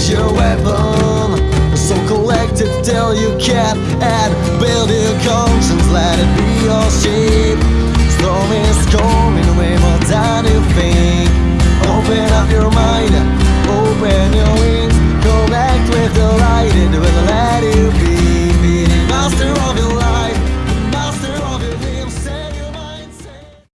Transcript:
as your weapon. So collect till you can't. And build your conscience, let it be your shape. Storm is coming, way more than you think Open up your mind, open your wings. Connect with the light